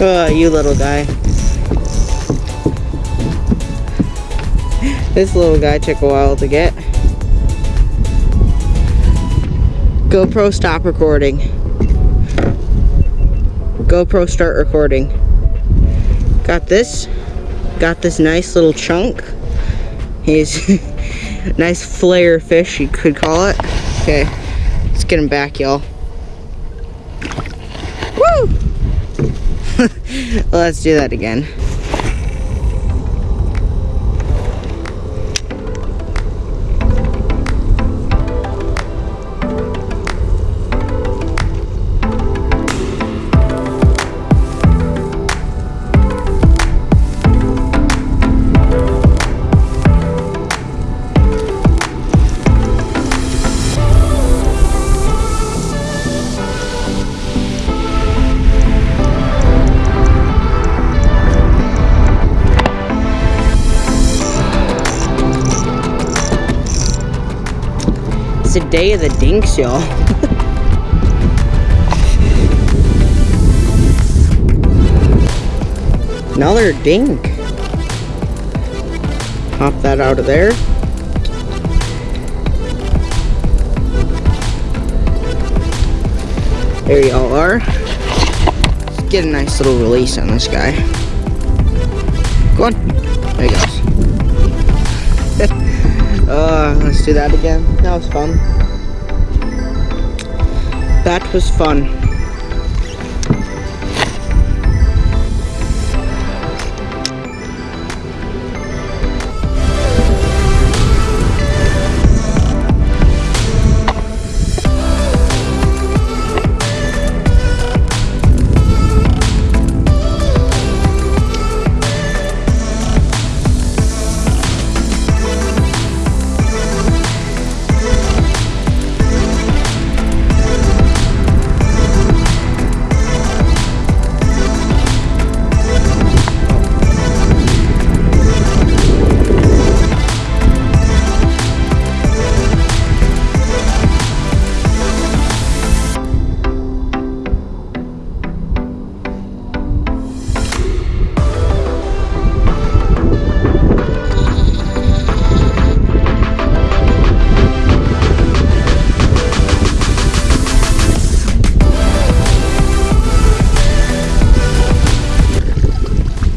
Oh, you little guy. This little guy took a while to get. GoPro stop recording. GoPro start recording. Got this. Got this nice little chunk. He's nice flare fish, you could call it. Okay, let's get him back, y'all. Let's do that again. It's a day of the dinks, y'all. Another dink. Pop that out of there. There y'all are. Let's get a nice little release on this guy. Go on. There he goes. Uh, let's do that again. That was fun. That was fun.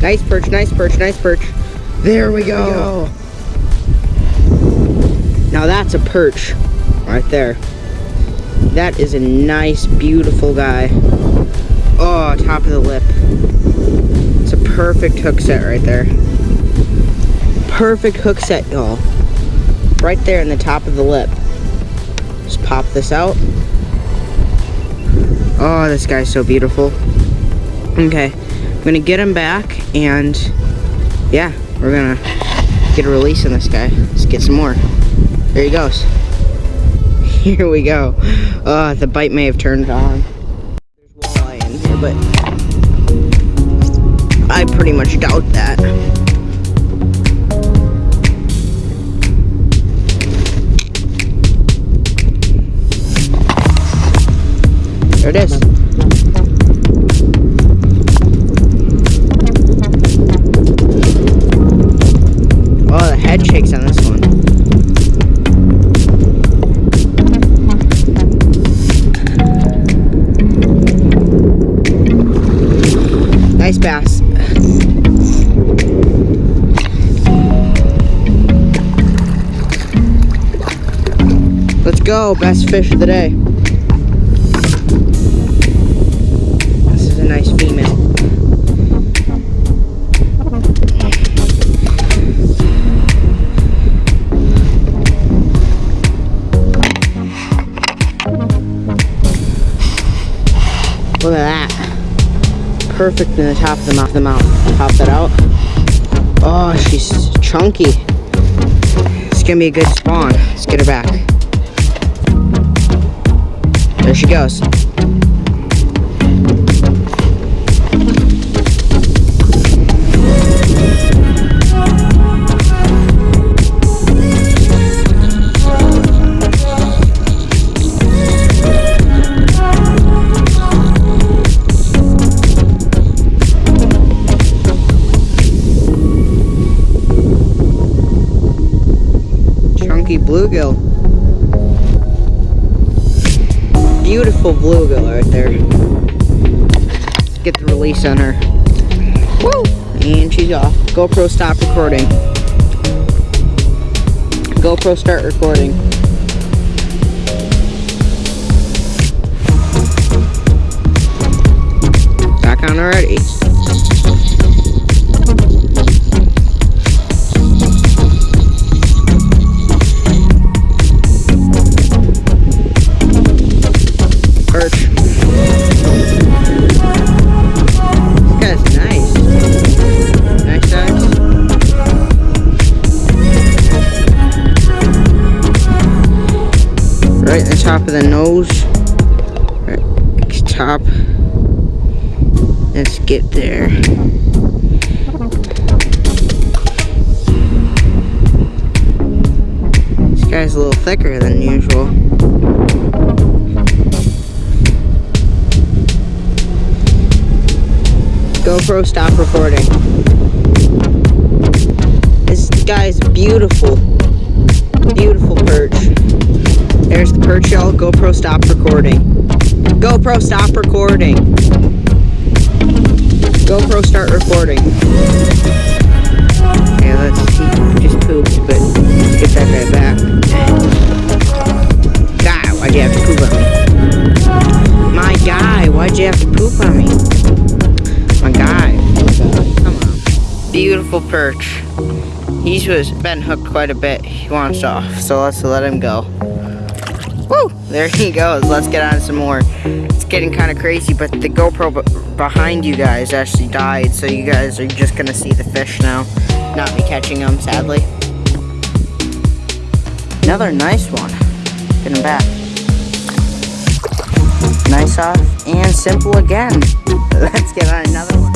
Nice perch, nice perch, nice perch. There we go. Now that's a perch right there. That is a nice, beautiful guy. Oh, top of the lip. It's a perfect hook set right there. Perfect hook set, y'all. Right there in the top of the lip. Just pop this out. Oh, this guy's so beautiful. Okay, I'm gonna get him back and yeah, we're gonna get a release on this guy. Let's get some more. There he goes. Here we go. Uh, the bite may have turned on. There's walleye in here, but I pretty much doubt that. There it is. Bass. Let's go, best fish of the day. Perfect in the top of the mouth. The mouth. Pop that out. Oh, she's chunky. It's gonna be a good spawn. Let's get her back. There she goes. Bluegill. Beautiful bluegill right there. Get the release on her. Woo! And she's off. GoPro stop recording. GoPro start recording. Back on already. Top of the nose. Right, top. Let's get there. This guy's a little thicker than usual. GoPro stop recording. This guy's beautiful. Beautiful GoPro stop recording. GoPro stop recording. GoPro start recording. Okay, let's see. Just pooped, but get that guy back. Guy, why'd you have to poop on me? My guy, why'd you have to poop on me? My guy. Come on. Beautiful perch. He's was been hooked quite a bit. He wants off, so let's let him go. Woo! There he goes. Let's get on some more. It's getting kind of crazy, but the GoPro behind you guys actually died, so you guys are just going to see the fish now. Not me catching them, sadly. Another nice one. Get him back. Nice off and simple again. Let's get on another one.